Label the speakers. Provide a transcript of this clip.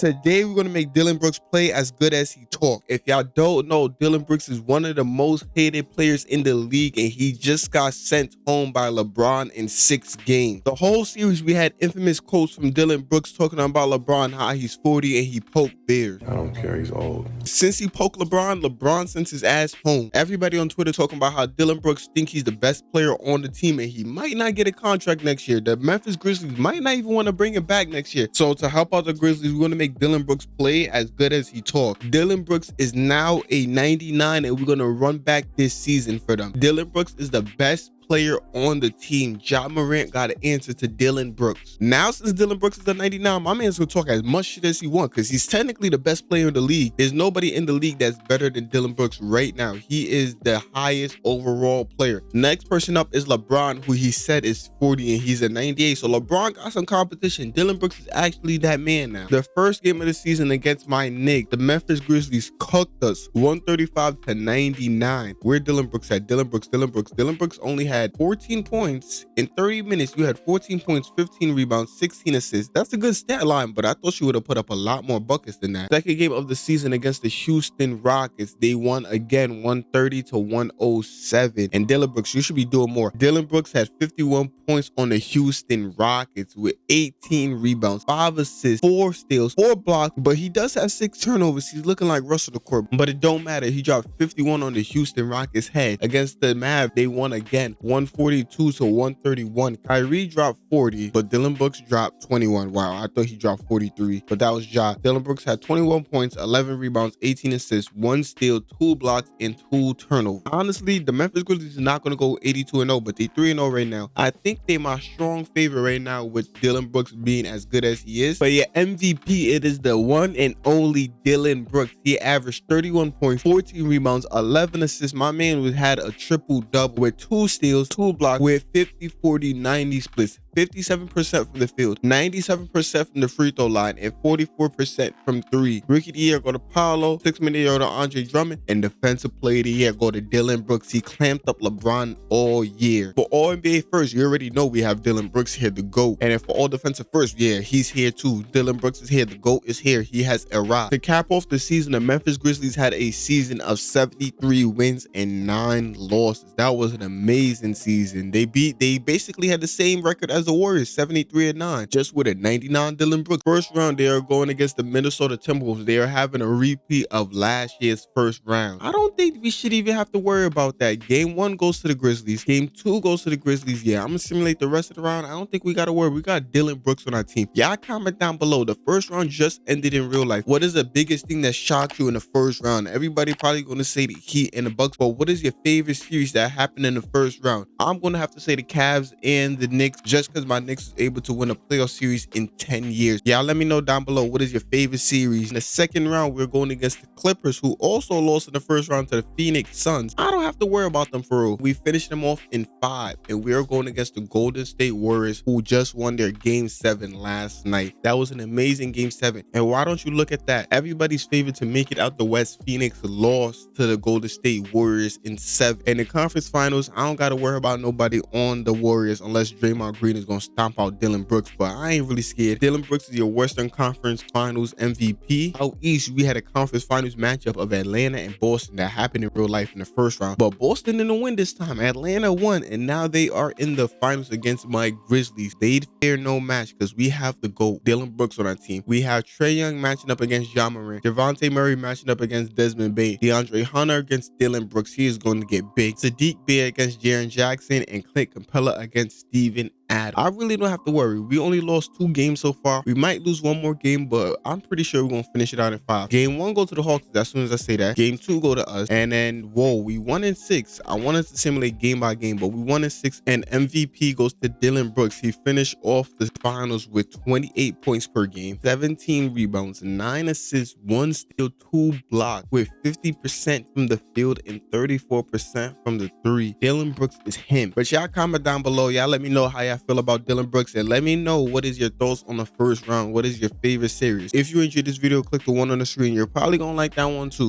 Speaker 1: Today, we're going to make Dillon Brooks play as good as he talk. If y'all don't know, Dillon Brooks is one of the most hated players in the league, and he just got sent home by LeBron in six games. The whole series, we had infamous quotes from Dillon Brooks talking about LeBron, how he's 40 and he poked bears.
Speaker 2: I don't care, he's old.
Speaker 1: Since he poked LeBron, LeBron sent his ass home. Everybody on Twitter talking about how Dillon Brooks think he's the best player on the team, and he might not get a contract next year. The Memphis Grizzlies might not even want to bring him back next year. So to help out the Grizzlies, we're going to make Dillon Brooks play as good as he talk. Dillon Brooks is now a 99 and we're going to run back this season for them. Dillon Brooks is the best player on the team. Ja Morant got an answer to Dillon Brooks. Now, since Dillon Brooks is a 99, my man's gonna talk as much shit as he wants because he's technically the best player in the league. There's nobody in the league that's better than Dillon Brooks right now. He is the highest overall player. Next person up is LeBron, who he said is 40 and he's a 98. So LeBron got some competition. Dillon Brooks is actually that man now. The first game of the season against my Knicks, the Memphis Grizzlies cooked us 135 to 99. Where Dillon Brooks at? Dillon Brooks, Dillon Brooks. Dillon Brooks only had had 14 points in 30 minutes. You had 14 points, 15 rebounds, 16 assists. That's a good stat line, but I thought she would have put up a lot more buckets than that. Second game of the season against the Houston Rockets, they won again 130 to 107. And Dillon Brooks, you should be doing more. Dillon Brooks had 51 points on the Houston Rockets with 18 rebounds, five assists, four steals, four blocks, but he does have six turnovers. He's looking like Russell the Court, but it don't matter. He dropped 51 on the Houston Rockets head against the Mavs. They won again 142 to 131. Kyrie dropped 40, but Dillon Brooks dropped 21. Wow, I thought he dropped 43, but that was Ja. Dillon Brooks had 21 points, 11 rebounds, 18 assists, one steal, two blocks, and two turnovers. Honestly, the Memphis Grizzlies not going to go 82 and 0, but they 3 and 0 right now. I think they're my strong favorite right now with Dillon Brooks being as good as he is. But yeah, MVP, it is the one and only Dillon Brooks. He averaged 31 points, 14 rebounds, 11 assists. My man had a triple double with two steals two blocks with 50, 40, 90 splits. 57% from the field, 97% from the free throw line, and 44% from three. Rookie of the year go to Paolo, six minute year to Andre Drummond, and defensive player of the year go to Dillon Brooks. He clamped up LeBron all year. For all NBA first, you already know we have Dillon Brooks here, the GOAT. And for all defensive first, yeah, he's here too. Dillon Brooks is here, the GOAT is here. He has arrived. To cap off the season, the Memphis Grizzlies had a season of 73 wins and nine losses. That was an amazing season. They beat, they basically had the same record as as the Warriors, 73 and 9, just with a 99 Dillon Brooks. First round, they are going against the Minnesota Timberwolves. They are having a repeat of last year's first round. I don't think we should even have to worry about that. Game one goes to the Grizzlies. Game two goes to the Grizzlies. Yeah, I'm gonna simulate the rest of the round. I don't think we gotta worry. We got Dillon Brooks on our team. Y'all comment down below. The first round just ended in real life. What is the biggest thing that shocked you in the first round? Everybody probably gonna say the Heat and the Bucks, but what is your favorite series that happened in the first round? I'm gonna have to say the Cavs and the Knicks just because my Knicks is able to win a playoff series in 10 years. Y'all let me know down below what is your favorite series. In the second round, we're going against the Clippers, who also lost in the first round to the Phoenix Suns. I don't have to worry about them for real. We finished them off in five, and we're going against the Golden State Warriors, who just won their game seven last night. That was an amazing game seven. And why don't you look at that? Everybody's favorite to make it out the West, Phoenix lost to the Golden State Warriors in seven. In the conference finals, I don't got to worry about nobody on the Warriors unless Draymond Green is going to stomp out Dillon Brooks, but I ain't really scared. Dillon Brooks is your Western Conference Finals MVP. Out East, we had a conference finals matchup of Atlanta and Boston that happened in real life in the first round, but Boston didn't win this time. Atlanta won, and now they are in the finals against my Grizzlies. They'd fear no match because we have the GOAT, Dillon Brooks on our team. We have Trae Young matching up against Ja Morant, Dejounte Murray matching up against Desmond Bane, DeAndre Hunter against Dillon Brooks. He is going to get big. Saddiq Bey against Jaren Jackson and Clint Capela against Steven I really don't have to worry. We only lost two games so far. We might lose one more game, but I'm pretty sure we're gonna finish it out in five. Game one go to the Hawks as soon as I say that. Game two go to us, and then whoa, we won in six. I wanted to simulate game by game, but we won in six. And MVP goes to Dillon Brooks. He finished off the finals with 28 points per game, 17 rebounds, nine assists, one steal, two blocks, with 50% from the field and 34% from the three. Dillon Brooks is him. But y'all comment down below. Y'all let me know how y'all feel about Dillon Brooks and let me know what is your thoughts on the first round. What is your favorite series? If you enjoyed this video, click the one on the screen. You're probably gonna like that one too.